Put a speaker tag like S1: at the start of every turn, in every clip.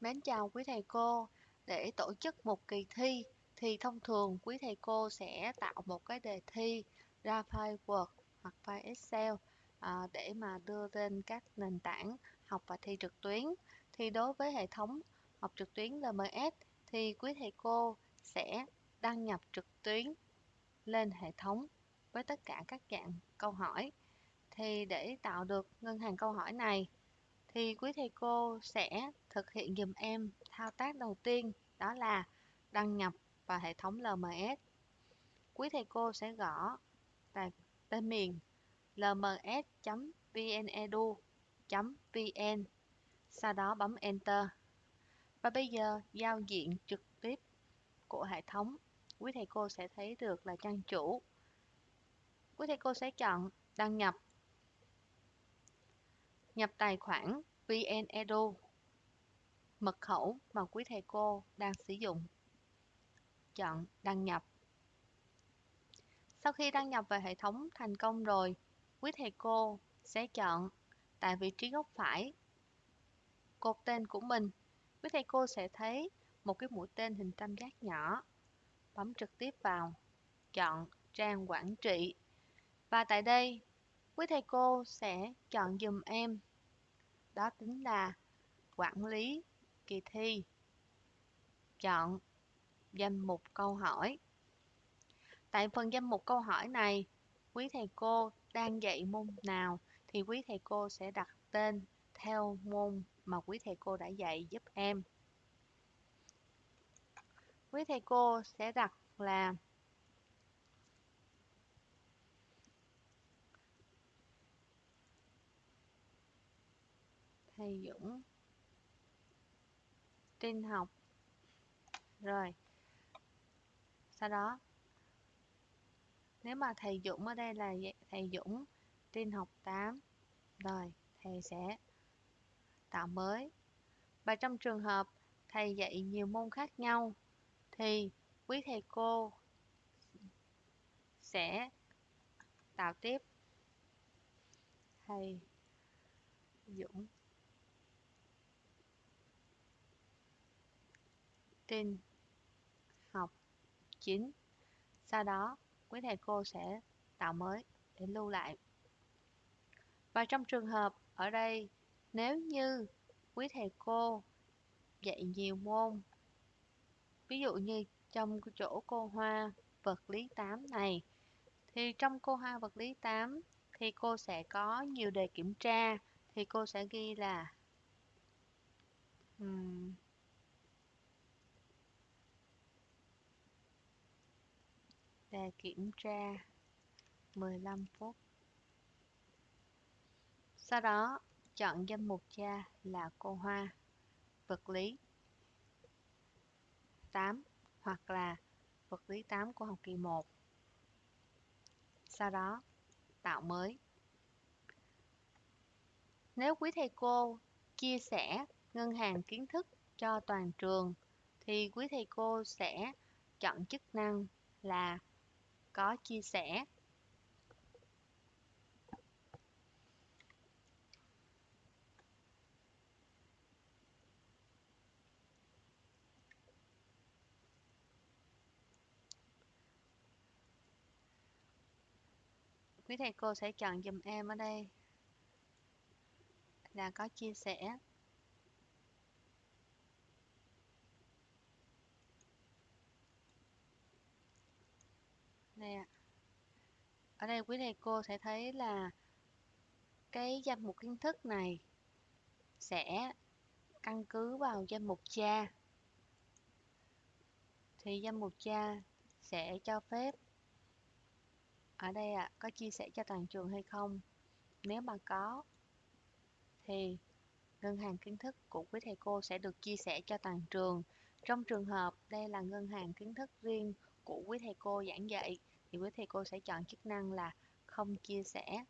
S1: Mến chào quý thầy cô. Để tổ chức một kỳ thi thì thông thường quý thầy cô sẽ tạo một cái đề thi ra file Word hoặc file Excel à, để mà đưa lên các nền tảng học và thi trực tuyến. Thì đối với hệ thống học trực tuyến LMS thì quý thầy cô sẽ đăng nhập trực tuyến lên hệ thống với tất cả các dạng câu hỏi. Thì để tạo được ngân hàng câu hỏi này thì quý thầy cô sẽ thực hiện giùm em thao tác đầu tiên đó là đăng nhập vào hệ thống LMS. Quý thầy cô sẽ gõ tại tên miền lms.vnedu.vn sau đó bấm Enter. Và bây giờ giao diện trực tiếp của hệ thống quý thầy cô sẽ thấy được là trang chủ. Quý thầy cô sẽ chọn đăng nhập nhập tài khoản VnEdu, mật khẩu mà quý thầy cô đang sử dụng. Chọn đăng nhập. Sau khi đăng nhập vào hệ thống thành công rồi, quý thầy cô sẽ chọn tại vị trí góc phải cột tên của mình. Quý thầy cô sẽ thấy một cái mũi tên hình tam giác nhỏ. Bấm trực tiếp vào, chọn trang quản trị. Và tại đây, quý thầy cô sẽ chọn dùm em đó chính là quản lý kỳ thi. Chọn danh mục câu hỏi. Tại phần danh mục câu hỏi này, quý thầy cô đang dạy môn nào thì quý thầy cô sẽ đặt tên theo môn mà quý thầy cô đã dạy giúp em. Quý thầy cô sẽ đặt là thầy Dũng tin học. Rồi. Sau đó, nếu mà thầy Dũng ở đây là thầy Dũng tin học 8 rồi thầy sẽ tạo mới. Và trong trường hợp thầy dạy nhiều môn khác nhau, thì quý thầy cô sẽ tạo tiếp. Thầy Dũng tin học chính. sau đó quý thầy cô sẽ tạo mới để lưu lại và trong trường hợp ở đây nếu như quý thầy cô dạy nhiều môn ví dụ như trong chỗ cô hoa vật lý 8 này thì trong cô hoa vật lý 8 thì cô sẽ có nhiều đề kiểm tra thì cô sẽ ghi là um, đề kiểm tra 15 phút. Sau đó, chọn danh mục cha là cô Hoa, vật lý 8 hoặc là vật lý 8 của học kỳ 1. Sau đó, tạo mới. Nếu quý thầy cô chia sẻ ngân hàng kiến thức cho toàn trường thì quý thầy cô sẽ chọn chức năng là có chia sẻ. Quý thầy cô sẽ chọn dùm em ở đây. Là có chia sẻ. Nè ở đây quý thầy cô sẽ thấy là cái danh mục kiến thức này sẽ căn cứ vào danh mục cha. Thì danh mục cha sẽ cho phép ở đây ạ à, có chia sẻ cho toàn trường hay không? Nếu mà có thì ngân hàng kiến thức của quý thầy cô sẽ được chia sẻ cho toàn trường. Trong trường hợp đây là ngân hàng kiến thức riêng của quý thầy cô giảng dạy, thì quý thầy cô sẽ chọn chức năng là không chia sẻ.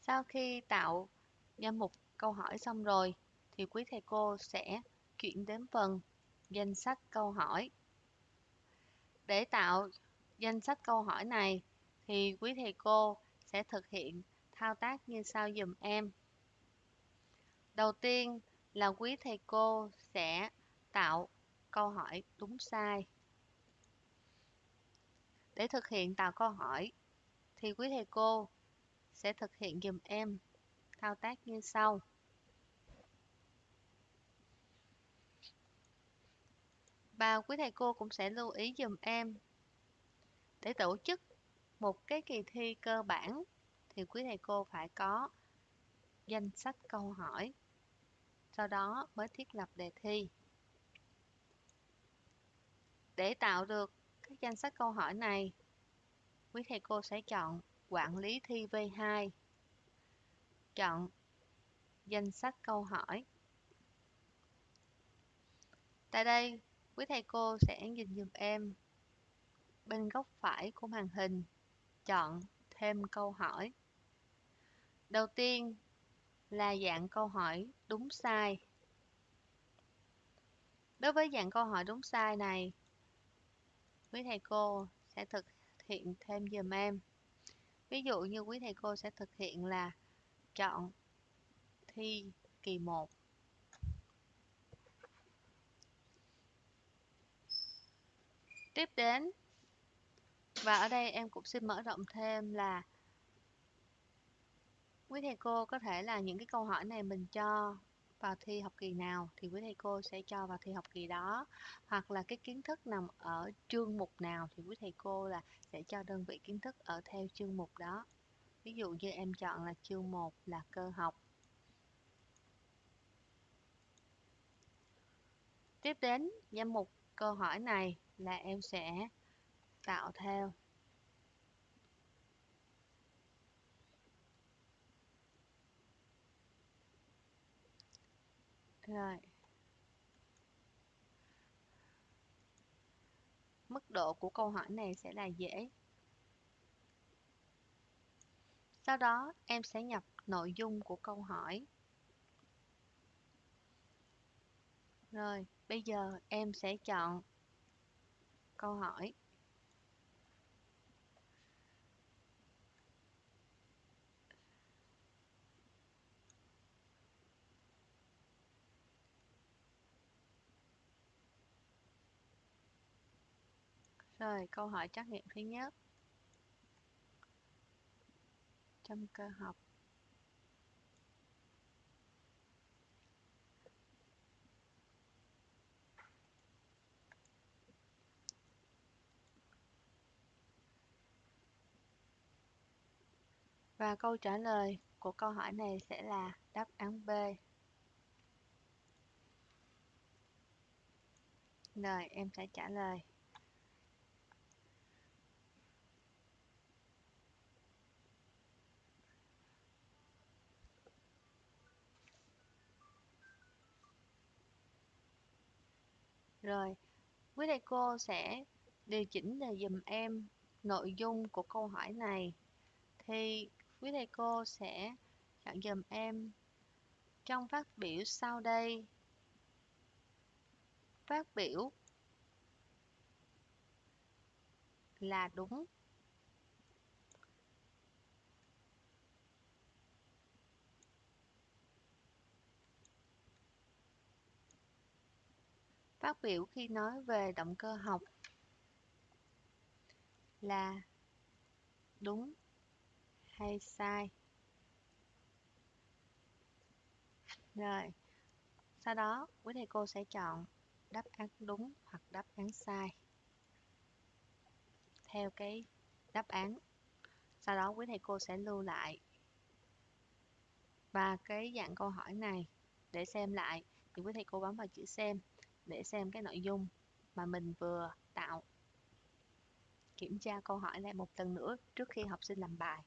S1: Sau khi tạo danh mục câu hỏi xong rồi, thì quý thầy cô sẽ chuyển đến phần danh sách câu hỏi. Để tạo danh sách câu hỏi này, thì quý thầy cô sẽ thực hiện thao tác như sau dùm em. Đầu tiên là quý thầy cô sẽ tạo câu hỏi đúng sai. Để thực hiện tạo câu hỏi, thì quý thầy cô sẽ thực hiện dùm em thao tác như sau. Và quý thầy cô cũng sẽ lưu ý dùm em, để tổ chức một cái kỳ thi cơ bản, thì quý thầy cô phải có danh sách câu hỏi, sau đó mới thiết lập đề thi để tạo được các danh sách câu hỏi này, quý thầy cô sẽ chọn quản lý thi V2 chọn danh sách câu hỏi. Tại đây, quý thầy cô sẽ nhìn dùm em bên góc phải của màn hình, chọn thêm câu hỏi. Đầu tiên là dạng câu hỏi đúng sai. Đối với dạng câu hỏi đúng sai này quý thầy cô sẽ thực hiện thêm dùm em. Ví dụ như quý thầy cô sẽ thực hiện là chọn thi kỳ 1 tiếp đến, và ở đây em cũng xin mở rộng thêm là quý thầy cô có thể là những cái câu hỏi này mình cho vào thi học kỳ nào thì quý thầy cô sẽ cho vào thi học kỳ đó. Hoặc là cái kiến thức nằm ở chương mục nào thì quý thầy cô là sẽ cho đơn vị kiến thức ở theo chương mục đó. Ví dụ như em chọn là chương 1 là cơ học. Tiếp đến danh mục câu hỏi này là em sẽ tạo theo. Rồi. Mức độ của câu hỏi này sẽ là dễ. Sau đó, em sẽ nhập nội dung của câu hỏi. Rồi, bây giờ em sẽ chọn câu hỏi. Rồi, câu hỏi trắc nghiệm thứ nhất. Trong cơ học. Và câu trả lời của câu hỏi này sẽ là đáp án B. Rồi, em sẽ trả lời. Rồi, quý thầy cô sẽ điều chỉnh để dùm em nội dung của câu hỏi này. Thì quý thầy cô sẽ chọn dùm em trong phát biểu sau đây. Phát biểu là đúng. Phát biểu khi nói về động cơ học là đúng hay sai. Rồi, sau đó quý thầy cô sẽ chọn đáp án đúng hoặc đáp án sai theo cái đáp án. Sau đó quý thầy cô sẽ lưu lại và cái dạng câu hỏi này để xem lại thì quý thầy cô bấm vào chữ xem để xem cái nội dung mà mình vừa tạo. Kiểm tra câu hỏi lại một lần nữa trước khi học sinh làm bài.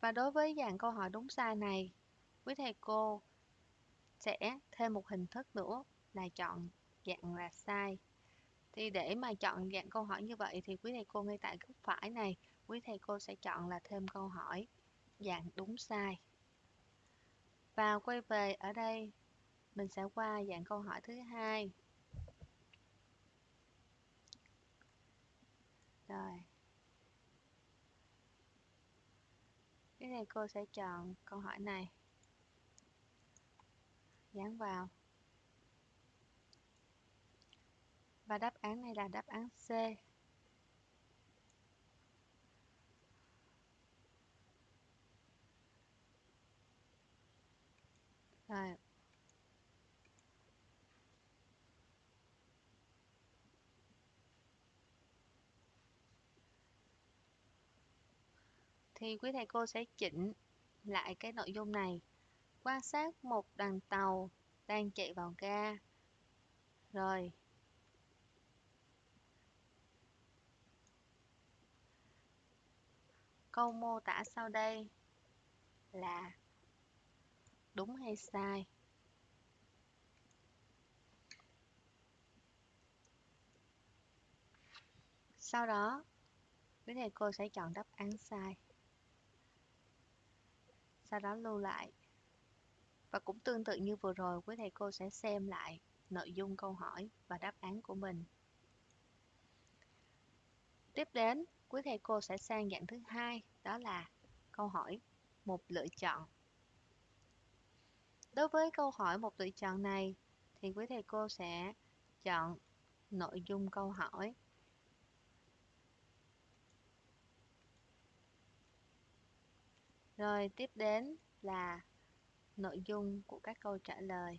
S1: Và đối với dạng câu hỏi đúng sai này, quý thầy cô sẽ thêm một hình thức nữa là chọn dạng là sai. Thì để mà chọn dạng câu hỏi như vậy thì quý thầy cô ngay tại góc phải này, quý thầy cô sẽ chọn là thêm câu hỏi dạng đúng sai và quay về ở đây, mình sẽ qua dạng câu hỏi thứ hai rồi Cái này cô sẽ chọn câu hỏi này. Dán vào. Và đáp án này là đáp án C. Rồi. Thì quý thầy cô sẽ chỉnh lại cái nội dung này. Quan sát một đoàn tàu đang chạy vào ga. Rồi. Câu mô tả sau đây là đúng hay sai? Sau đó, quý thầy cô sẽ chọn đáp án sai. Sau đó lưu lại. Và cũng tương tự như vừa rồi, quý thầy cô sẽ xem lại nội dung câu hỏi và đáp án của mình. Tiếp đến, quý thầy cô sẽ sang dạng thứ hai, đó là câu hỏi một lựa chọn. Đối với câu hỏi một tùy chọn này, thì quý thầy cô sẽ chọn nội dung câu hỏi Rồi tiếp đến là nội dung của các câu trả lời.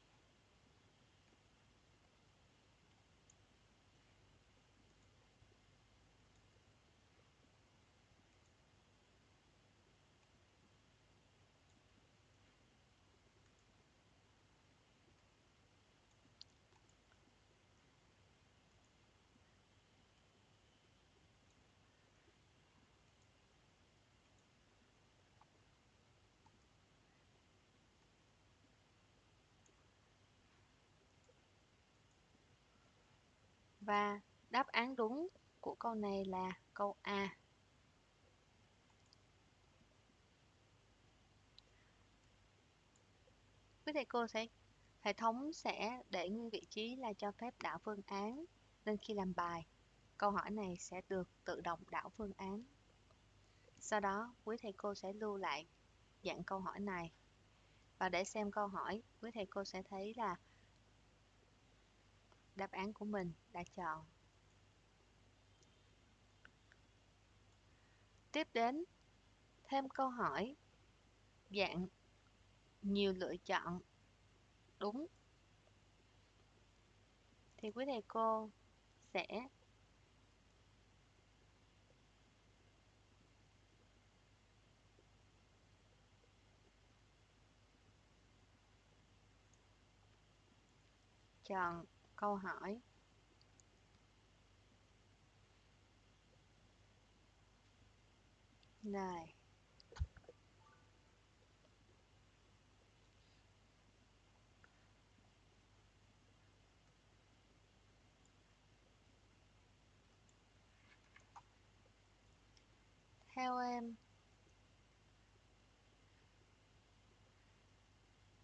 S1: Và đáp án đúng của câu này là câu A. Quý thầy cô sẽ, hệ thống sẽ để nguyên vị trí là cho phép đảo phương án nên khi làm bài, câu hỏi này sẽ được tự động đảo phương án. Sau đó, quý thầy cô sẽ lưu lại dạng câu hỏi này và để xem câu hỏi, quý thầy cô sẽ thấy là đáp án của mình đã chọn. Tiếp đến, thêm câu hỏi dạng nhiều lựa chọn đúng thì quý thầy cô sẽ chọn câu hỏi Rồi. Theo em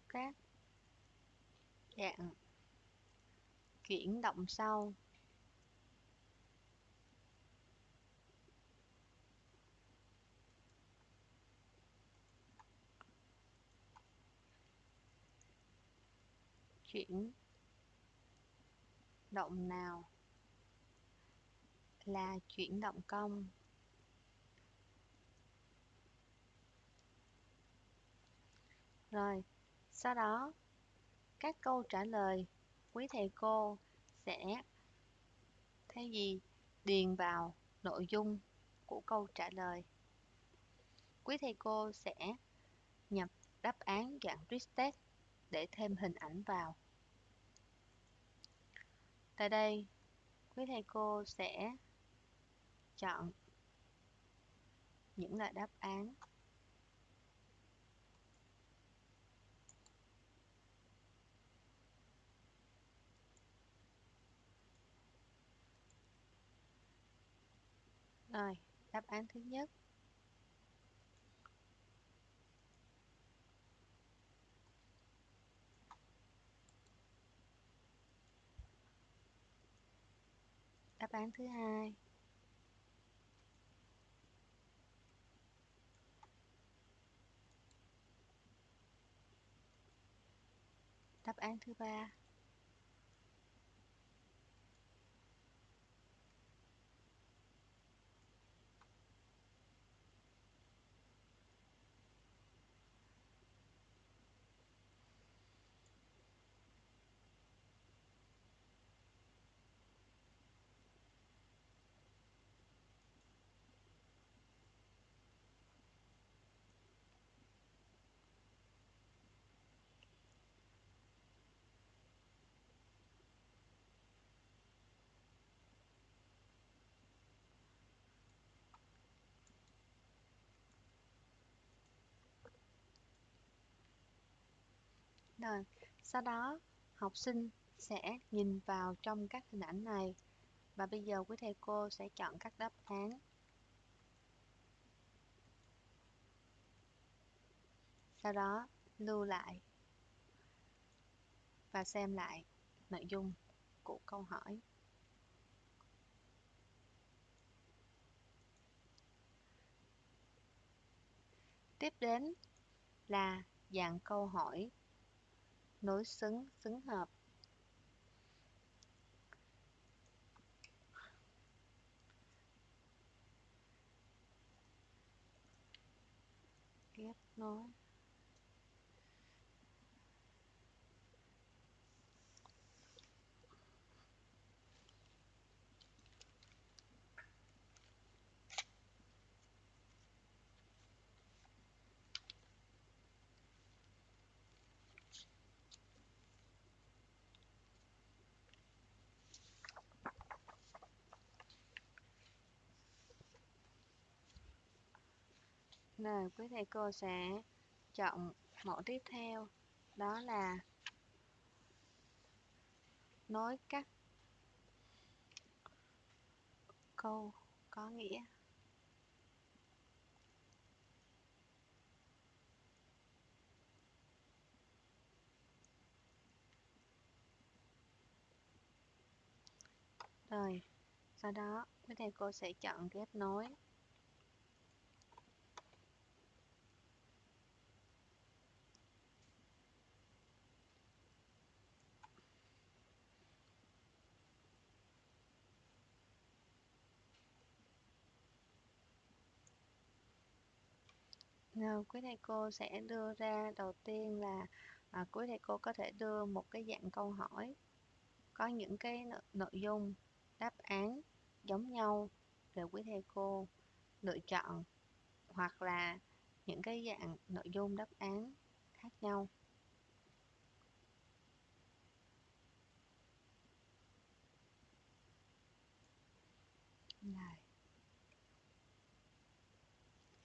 S1: các dạng chuyển động sau. Chuyển động nào là chuyển động cong rồi, sau đó, các câu trả lời quý thầy cô sẽ thay vì điền vào nội dung của câu trả lời. Quý thầy cô sẽ nhập đáp án dạng rich text để thêm hình ảnh vào. Tại đây, quý thầy cô sẽ chọn những loại đáp án rồi đáp án thứ nhất. Đáp án thứ hai. Đáp án thứ ba. Rồi, sau đó học sinh sẽ nhìn vào trong các hình ảnh này và bây giờ quý thầy cô sẽ chọn các đáp án. Sau đó lưu lại và xem lại nội dung của câu hỏi. Tiếp đến là dạng câu hỏi nối xứng xứng hợp. Ghép nối. Rồi, quý thầy cô sẽ chọn mẫu tiếp theo. Đó là nối các câu có nghĩa. Rồi sau đó quý thầy cô sẽ chọn ghép nối. Ờ, quý thầy cô sẽ đưa ra đầu tiên là à, quý thầy cô có thể đưa một cái dạng câu hỏi có những cái nội, nội dung đáp án giống nhau để quý thầy cô lựa chọn hoặc là những cái dạng nội dung đáp án khác nhau.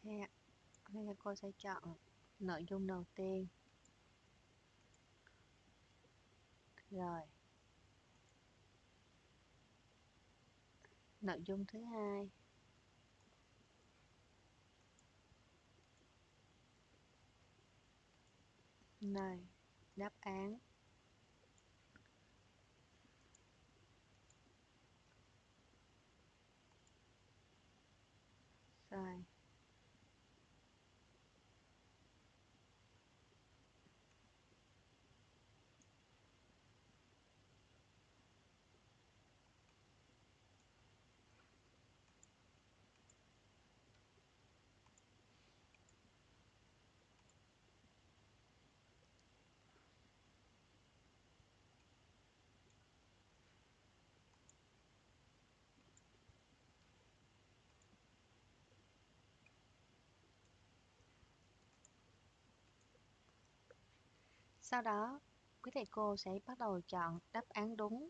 S1: Này nên giờ cô sẽ chọn nội dung đầu tiên. Rồi. Nội dung thứ hai. Này, đáp án. Rồi. Sau đó, quý thầy cô sẽ bắt đầu chọn đáp án đúng.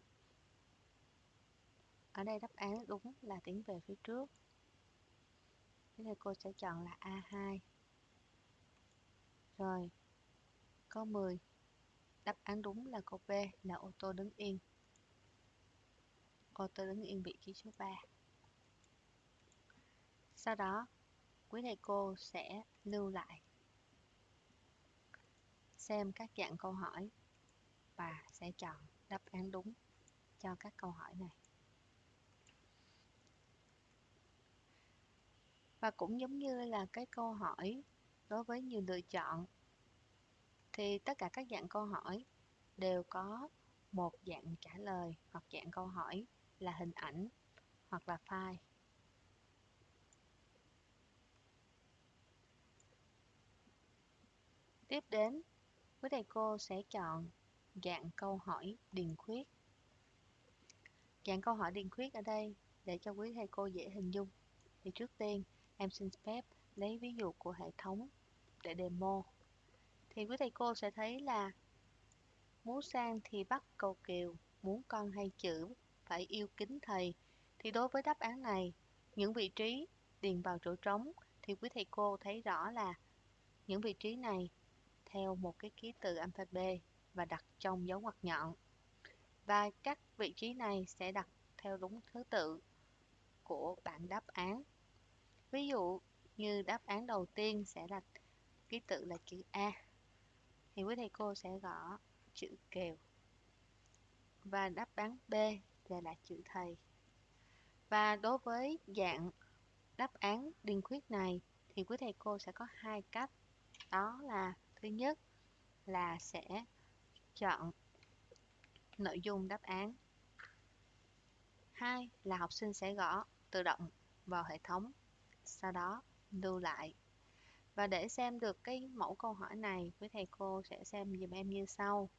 S1: Ở đây đáp án đúng là tiến về phía trước. Quý thầy cô sẽ chọn là A2. Rồi, câu 10. Đáp án đúng là câu B là ô tô đứng yên. Ô tô đứng yên vị trí số 3. Sau đó, quý thầy cô sẽ lưu lại xem các dạng câu hỏi và sẽ chọn đáp án đúng cho các câu hỏi này. Và cũng giống như là cái câu hỏi đối với nhiều lựa chọn thì tất cả các dạng câu hỏi đều có một dạng trả lời hoặc dạng câu hỏi là hình ảnh hoặc là file. Tiếp đến, quý thầy cô sẽ chọn dạng câu hỏi điền khuyết. Dạng câu hỏi điền khuyết ở đây để cho quý thầy cô dễ hình dung. Thì trước tiên, em xin phép lấy ví dụ của hệ thống để demo. Thì quý thầy cô sẽ thấy là muốn sang thì bắt cầu kiều, muốn con hay chữ, phải yêu kính thầy. Thì đối với đáp án này, những vị trí điền vào chỗ trống thì quý thầy cô thấy rõ là những vị trí này theo một cái ký tự alphabet và đặt trong dấu ngoặc nhọn. Và các vị trí này sẽ đặt theo đúng thứ tự của bảng đáp án. Ví dụ như đáp án đầu tiên sẽ là ký tự là chữ A. Thì quý thầy cô sẽ gõ chữ kèo. Và đáp án B sẽ là chữ thầy. Và đối với dạng đáp án điền khuyết này, thì quý thầy cô sẽ có hai cách. Đó là thứ nhất là sẽ chọn nội dung đáp án. Hai là học sinh sẽ gõ tự động vào hệ thống, sau đó lưu lại. Và để xem được cái mẫu câu hỏi này, quý thầy cô sẽ xem dùm em như sau.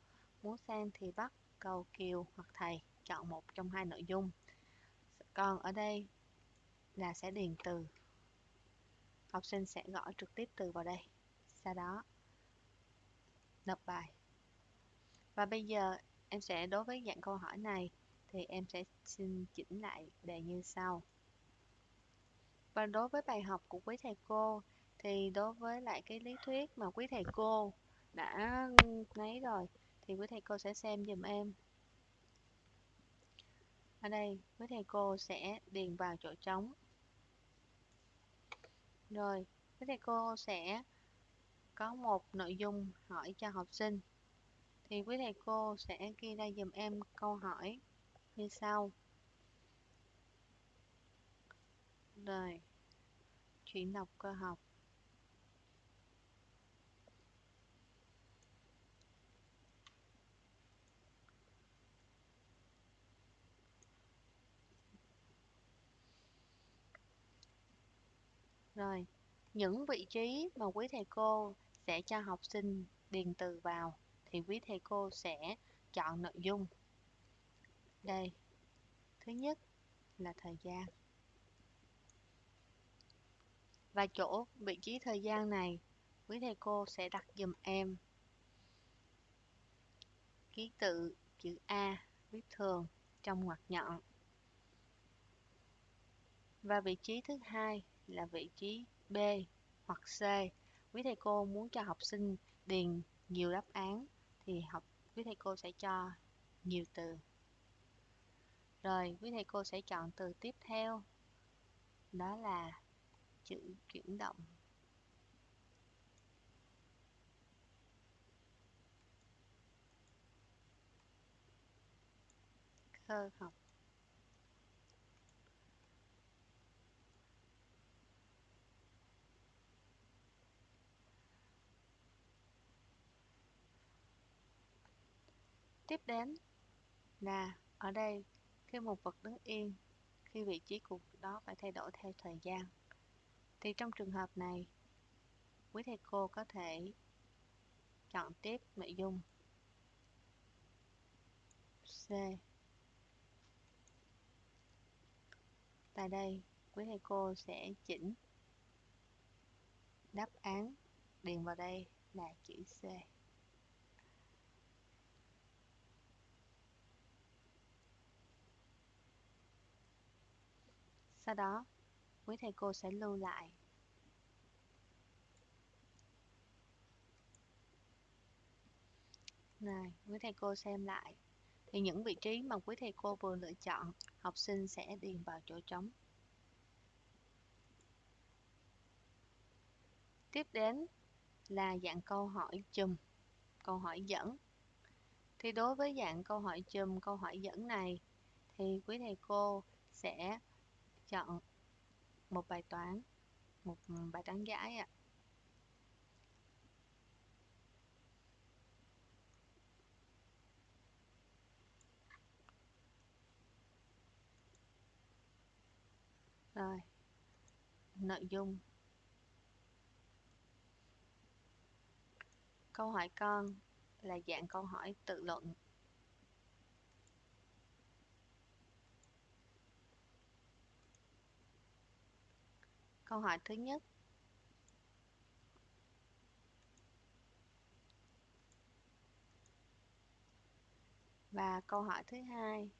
S1: Muốn xem thì bắt cầu kiều hoặc thầy, chọn một trong hai nội dung. Còn ở đây là sẽ điền từ. Học sinh sẽ gõ trực tiếp từ vào đây. Sau đó nộp bài. Và bây giờ em sẽ đối với dạng câu hỏi này thì em sẽ xin chỉnh lại đề như sau. Và đối với bài học của quý thầy cô thì đối với lại cái lý thuyết mà quý thầy cô đã lấy rồi thì quý thầy cô sẽ xem dùm em. Ở đây quý thầy cô sẽ điền vào chỗ trống. Rồi, quý thầy cô sẽ có một nội dung hỏi cho học sinh. Thì quý thầy cô sẽ ghi ra dùm em câu hỏi như sau. Rồi, chuyển đọc cơ học. Rồi, những vị trí mà quý thầy cô sẽ cho học sinh điền từ vào thì quý thầy cô sẽ chọn nội dung. Đây, thứ nhất là thời gian. Và chỗ vị trí thời gian này, quý thầy cô sẽ đặt dùm em ký tự chữ A viết thường trong ngoặc nhọn. Và vị trí thứ hai là vị trí B hoặc C. Quý thầy cô muốn cho học sinh điền nhiều đáp án thì học, quý thầy cô sẽ cho nhiều từ. Rồi, quý thầy cô sẽ chọn từ tiếp theo. Đó là chữ chuyển động. Cơ học. Tiếp đến là ở đây khi một vật đứng yên, khi vị trí của đó phải thay đổi theo thời gian. Thì trong trường hợp này, quý thầy cô có thể chọn tiếp nội dung C. Tại đây, quý thầy cô sẽ chỉnh đáp án điền vào đây là chữ C. Sau đó, quý thầy cô sẽ lưu lại. Này, quý thầy cô xem lại. Thì những vị trí mà quý thầy cô vừa lựa chọn, học sinh sẽ điền vào chỗ trống. Tiếp đến là dạng câu hỏi chùm, câu hỏi dẫn. Thì đối với dạng câu hỏi chùm, câu hỏi dẫn này, thì quý thầy cô sẽ chọn một bài toán, một bài toán giải ạ. Rồi, nội dung. Câu hỏi con là dạng câu hỏi tự luận. Câu hỏi thứ nhất. Và câu hỏi thứ hai.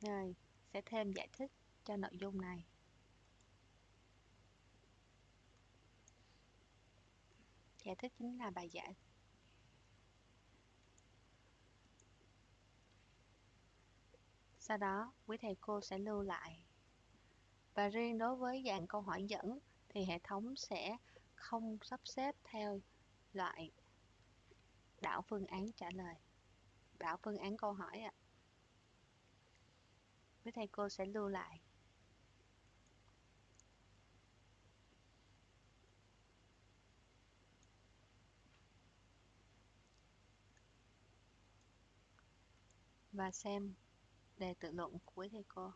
S1: Rồi, sẽ thêm giải thích cho nội dung này. Giải thích chính là bài giải. Sau đó, quý thầy cô sẽ lưu lại. Và riêng đối với dạng câu hỏi dẫn thì hệ thống sẽ không sắp xếp theo loại đảo phương án trả lời. Đảo phương án câu hỏi ạ. À. Quý thầy cô sẽ lưu lại. Và xem đề tự luận của thầy cô.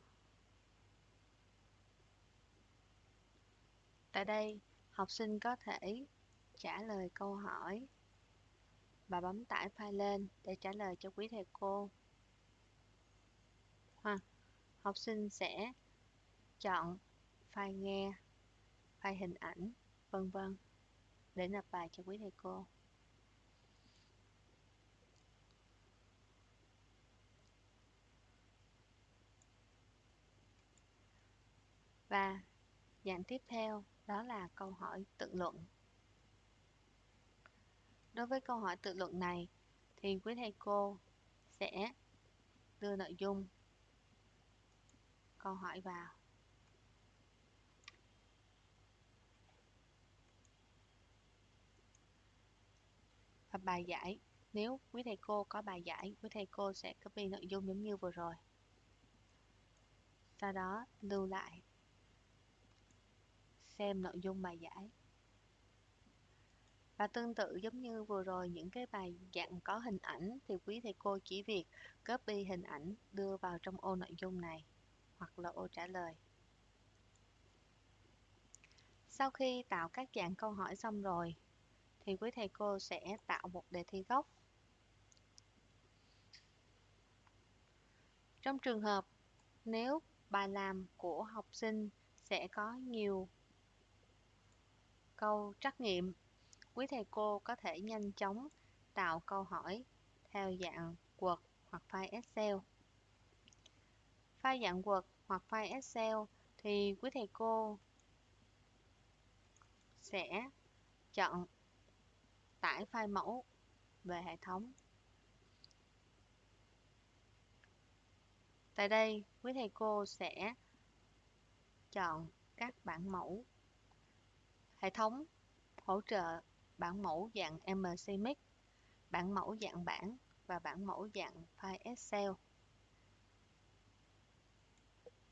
S1: Tại đây, học sinh có thể trả lời câu hỏi và bấm tải file lên để trả lời cho quý thầy cô. Hoặc học sinh sẽ chọn file nghe, file hình ảnh, vân vân để nộp bài cho quý thầy cô. Và dạng tiếp theo đó là câu hỏi tự luận. Đối với câu hỏi tự luận này thì quý thầy cô sẽ đưa nội dung câu hỏi vào. Và bài giải, nếu quý thầy cô có bài giải, quý thầy cô sẽ copy nội dung giống như vừa rồi. Sau đó lưu lại xem nội dung bài giải. Và tương tự giống như vừa rồi, những cái bài dạng có hình ảnh thì quý thầy cô chỉ việc copy hình ảnh đưa vào trong ô nội dung này, hoặc là ô trả lời. Sau khi tạo các dạng câu hỏi xong rồi, thì quý thầy cô sẽ tạo một đề thi gốc. Trong trường hợp, nếu bài làm của học sinh sẽ có nhiều câu trắc nghiệm quý thầy cô có thể nhanh chóng tạo câu hỏi theo dạng Word hoặc file Excel. File dạng Word hoặc file Excel thì quý thầy cô sẽ chọn tải file mẫu về hệ thống. Tại đây, quý thầy cô sẽ chọn các bản mẫu hệ thống hỗ trợ bản mẫu dạng MCMix, bản mẫu dạng bảng và bản mẫu dạng file Excel.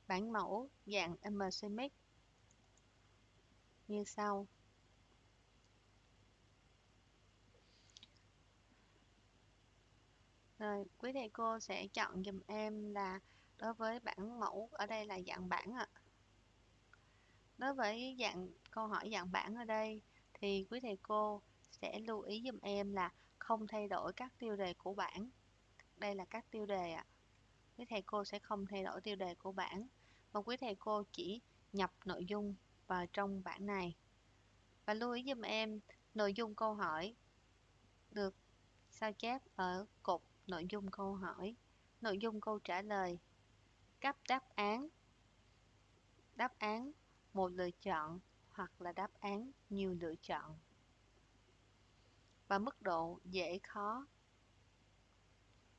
S1: Bản mẫu dạng MCMix như sau. Rồi, quý thầy cô sẽ chọn dùm em là đối với bản mẫu ở đây là dạng bảng ạ. À. Đối với dạng câu hỏi dạng bảng ở đây thì quý thầy cô sẽ lưu ý dùm em là không thay đổi các tiêu đề của bảng. Đây là các tiêu đề ạ. À. Quý thầy cô sẽ không thay đổi tiêu đề của bảng mà quý thầy cô chỉ nhập nội dung vào trong bảng này. Và lưu ý dùm em nội dung câu hỏi được sao chép ở cột nội dung câu hỏi, nội dung câu trả lời, cấp đáp án, đáp án một lựa chọn hoặc là đáp án, nhiều lựa chọn và mức độ dễ khó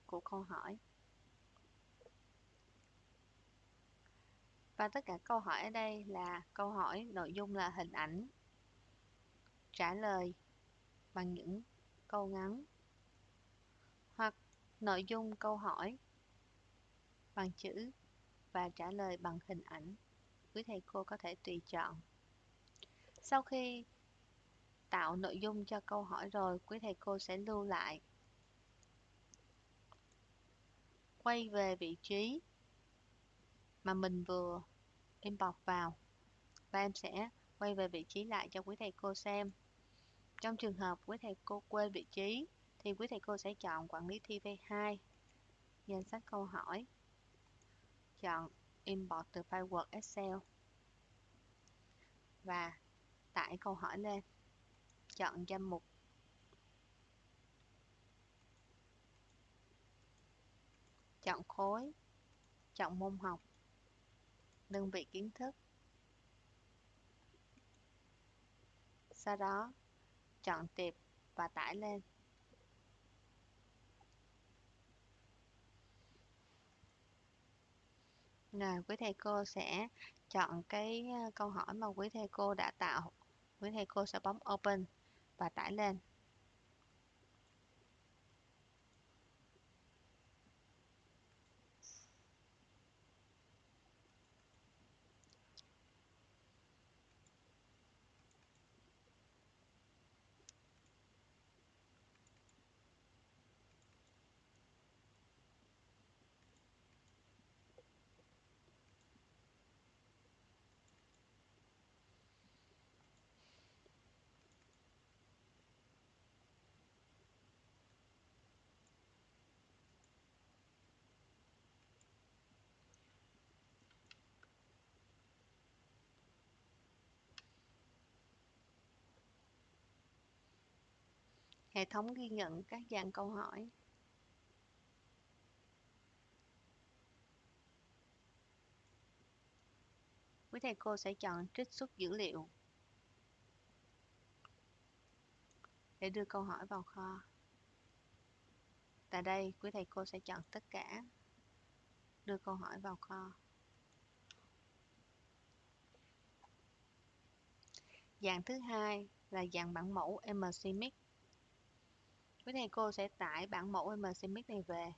S1: của câu hỏi. Và tất cả câu hỏi ở đây là câu hỏi nội dung là hình ảnh, trả lời bằng những câu ngắn hoặc nội dung câu hỏi bằng chữ và trả lời bằng hình ảnh. Quý thầy cô có thể tùy chọn. Sau khi tạo nội dung cho câu hỏi rồi, quý thầy cô sẽ lưu lại. Quay về vị trí mà mình vừa inbox vào và em sẽ quay về vị trí lại cho quý thầy cô xem. Trong trường hợp quý thầy cô quên vị trí thì quý thầy cô sẽ chọn quản lý thi V2, danh sách câu hỏi, chọn import từ file Word Excel và tải câu hỏi lên, chọn danh mục chọn khối, chọn môn học, đơn vị kiến thức. Sau đó, chọn tiệp và tải lên. Rồi, quý thầy cô sẽ chọn cái ờ, câu hỏi mà quý thầy cô đã tạo. Quý thầy cô sẽ bấm Open và tải lên. Hệ thống ghi nhận các dạng câu hỏi. Quý thầy cô sẽ chọn trích xuất dữ liệu để đưa câu hỏi vào kho. Tại đây, quý thầy cô sẽ chọn tất cả, đưa câu hỏi vào kho. Dạng thứ hai là dạng bản mẫu MCMix. Quý thầy cô sẽ tải bản mẫu MCMix này về.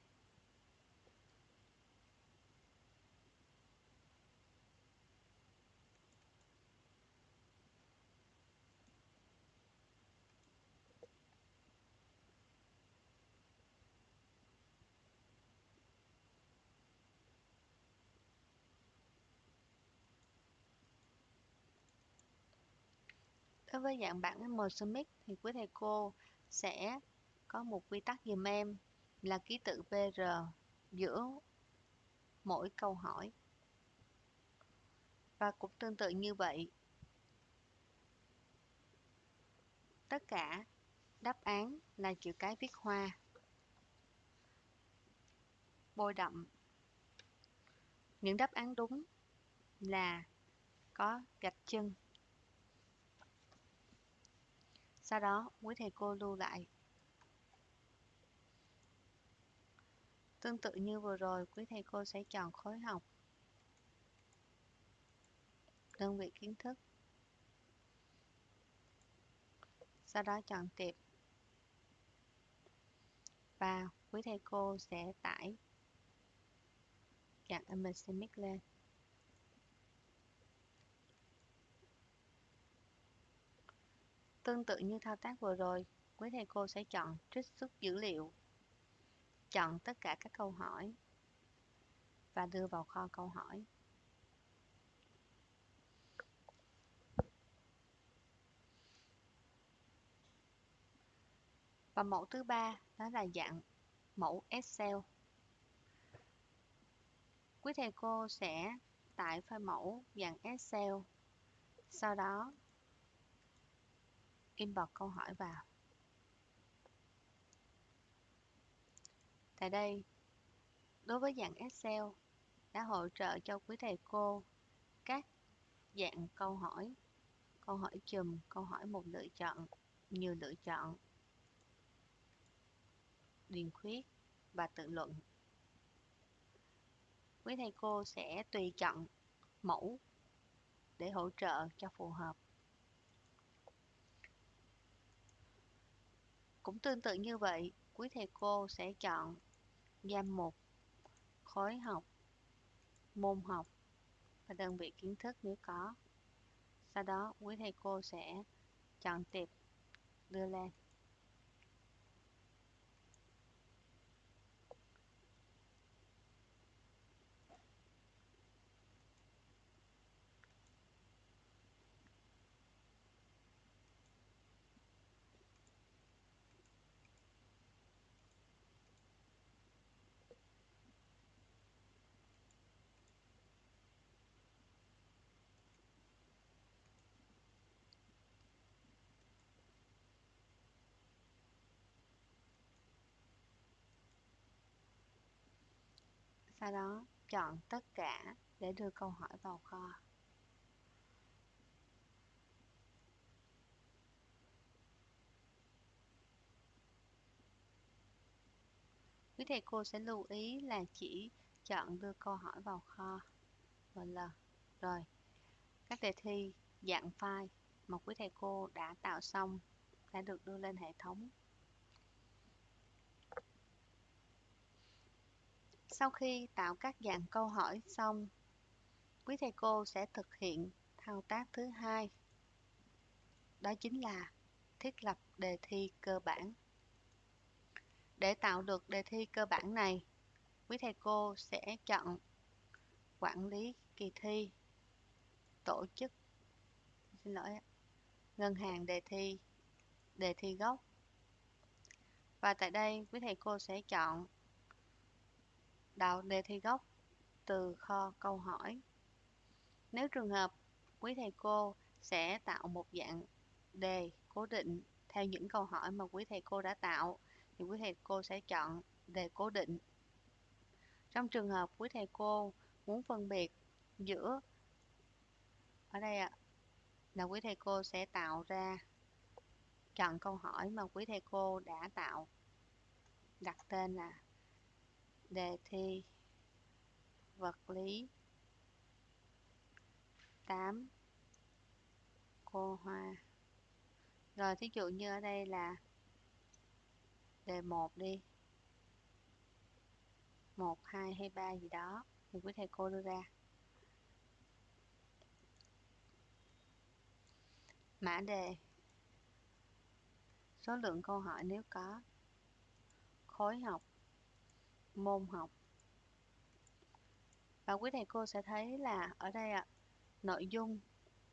S1: Đối với dạng bản MCMix thì quý thầy cô sẽ có một quy tắc dùm em là ký tự PR giữa mỗi câu hỏi. Và cũng tương tự như vậy, tất cả đáp án là chữ cái viết hoa, bôi đậm. Những đáp án đúng là có gạch chân. Sau đó, quý thầy cô lưu lại Tương tự như vừa rồi, quý thầy cô sẽ chọn khối học, đơn vị kiến thức, sau đó chọn tiệp và quý thầy cô sẽ tải dạng image lên. Tương tự như thao tác vừa rồi, quý thầy cô sẽ chọn trích xuất dữ liệu chọn tất cả các câu hỏi và đưa vào kho câu hỏi. Và mẫu thứ ba đó là dạng mẫu Excel. Quý thầy cô sẽ tải file mẫu dạng Excel, sau đó import câu hỏi vào. Tại đây, đối với dạng Excel, đã hỗ trợ cho quý thầy cô các dạng câu hỏi, câu hỏi chùm, câu hỏi một lựa chọn, nhiều lựa chọn, điền khuyết và tự luận. Quý thầy cô sẽ tùy chọn mẫu để hỗ trợ cho phù hợp. Cũng tương tự như vậy, quý thầy cô sẽ chọn danh mục khối học, môn học và đơn vị kiến thức nếu có. Sau đó, quý thầy cô sẽ chọn tiệp đưa lên. Sau đó chọn tất cả để đưa câu hỏi vào kho. Quý thầy cô sẽ lưu ý là chỉ chọn đưa câu hỏi vào kho một lần. Rồi, các đề thi dạng file mà quý thầy cô đã tạo xong đã được đưa lên hệ thống. Sau khi tạo các dạng câu hỏi xong, quý thầy cô sẽ thực hiện thao tác thứ hai. Đó chính là thiết lập đề thi cơ bản. Để tạo được đề thi cơ bản này, quý thầy cô sẽ chọn quản lý kỳ thi, tổ chức, xin lỗi, ngân hàng đề thi, đề thi gốc. Và tại đây quý thầy cô sẽ chọn đào đề thi gốc, từ kho câu hỏi. Nếu trường hợp, quý thầy cô sẽ tạo một dạng đề cố định theo những câu hỏi mà quý thầy cô đã tạo, thì quý thầy cô sẽ chọn đề cố định. Trong trường hợp quý thầy cô muốn phân biệt giữa, ở đây ạ, là quý thầy cô sẽ tạo ra chọn câu hỏi mà quý thầy cô đã tạo, đặt tên là đề thi vật lý 8 cô hoa. Rồi thí dụ như ở đây là đề 1 đi. 1, 2 hay 3 gì đó thì quý thầy cô đưa ra. Mã đề. Số lượng câu hỏi nếu có. Khối học môn học. Và quý thầy cô sẽ thấy là ở đây ạ, nội dung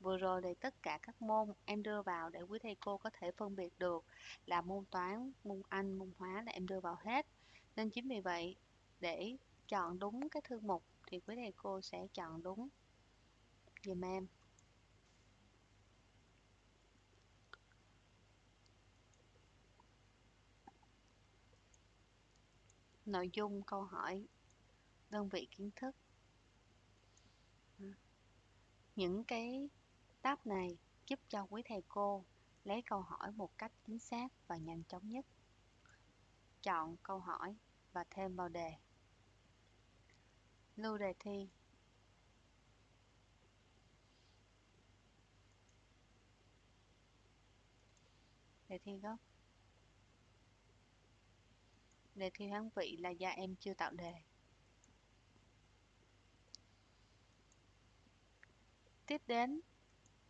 S1: vừa rồi thì tất cả các môn em đưa vào để quý thầy cô có thể phân biệt được là môn toán, môn anh, môn hóa là em đưa vào hết. Nên chính vì vậy, để chọn đúng cái thư mục thì quý thầy cô sẽ chọn đúng dùm em. Nội dung, câu hỏi, đơn vị kiến thức. Những cái tab này giúp cho quý thầy cô lấy câu hỏi một cách chính xác và nhanh chóng nhất. Chọn câu hỏi và thêm vào đề. Lưu đề thi. Đề thi gốc đề thi hoán vị là do em chưa tạo đề. Tiếp đến,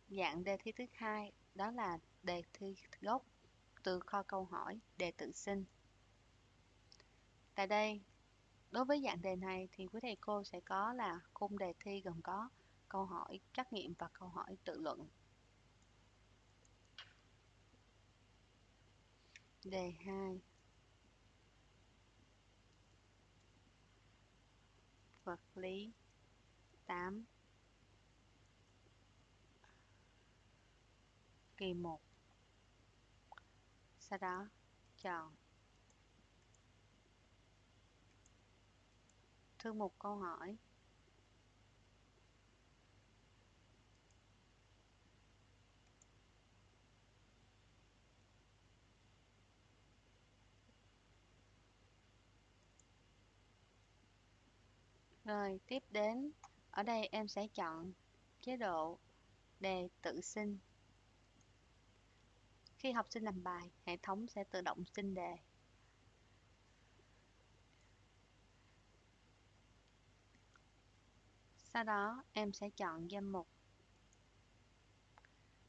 S1: dạng đề thi thứ hai, đó là đề thi gốc từ kho câu hỏi, đề tự sinh. Tại đây, đối với dạng đề này thì quý thầy cô sẽ có là khung đề thi gồm có câu hỏi, trắc nghiệm và câu hỏi tự luận. Đề 2 vật lý. 8 kỳ 1 sau đó chọn. Thư mục câu hỏi. Rồi, tiếp đến, ở đây em sẽ chọn chế độ đề tự sinh. Khi học sinh làm bài, hệ thống sẽ tự động sinh đề. Sau đó, em sẽ chọn danh mục.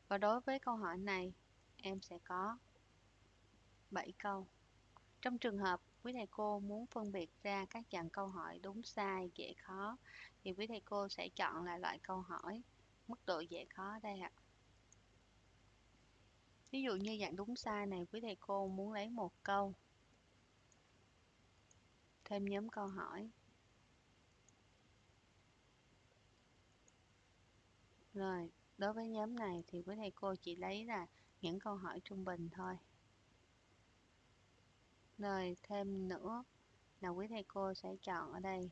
S1: Và đối với câu hỏi này, em sẽ có 7 câu. Trong trường hợp quý thầy cô muốn phân biệt ra các dạng câu hỏi đúng sai, dễ khó, thì quý thầy cô sẽ chọn là loại câu hỏi mức độ dễ khó đây ạ. Ví dụ như dạng đúng sai này, quý thầy cô muốn lấy một câu, thêm nhóm câu hỏi. Rồi, đối với nhóm này thì quý thầy cô chỉ lấy là những câu hỏi trung bình thôi nơi thêm nữa là quý thầy cô sẽ chọn ở đây.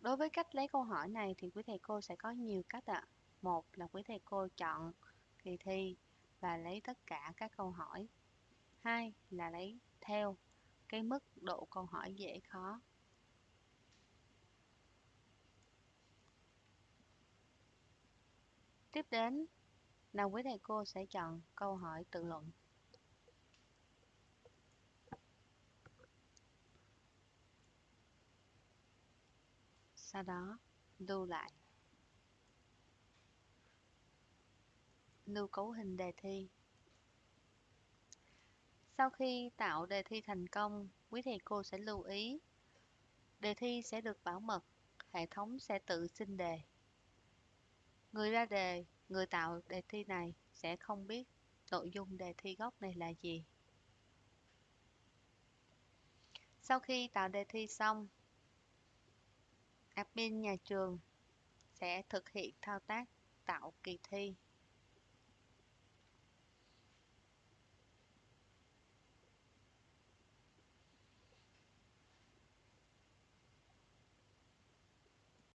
S1: Đối với cách lấy câu hỏi này thì quý thầy cô sẽ có nhiều cách ạ. À. Một là quý thầy cô chọn kỳ thi và lấy tất cả các câu hỏi. Hai là lấy theo cái mức độ câu hỏi dễ khó. Tiếp đến là quý thầy cô sẽ chọn câu hỏi tự luận. Sau đó lưu lại. Lưu cấu hình đề thi. Sau khi tạo đề thi thành công, quý thầy cô sẽ lưu ý đề thi sẽ được bảo mật, hệ thống sẽ tự sinh đề. Người ra đề, người tạo đề thi này sẽ không biết nội dung đề thi gốc này là gì. Sau khi tạo đề thi xong, admin nhà trường sẽ thực hiện thao tác tạo kỳ thi.